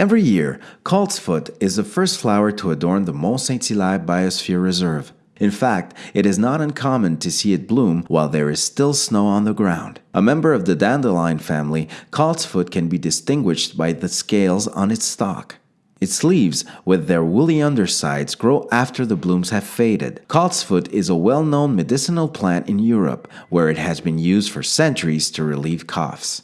Every year, coltsfoot is the first flower to adorn the Mont Saint-Hilaire Biosphere Reserve. In fact, it is not uncommon to see it bloom while there is still snow on the ground. A member of the dandelion family, coltsfoot can be distinguished by the scales on its stalk. Its leaves, with their woolly undersides, grow after the blooms have faded. Coltsfoot is a well-known medicinal plant in Europe, where it has been used for centuries to relieve coughs.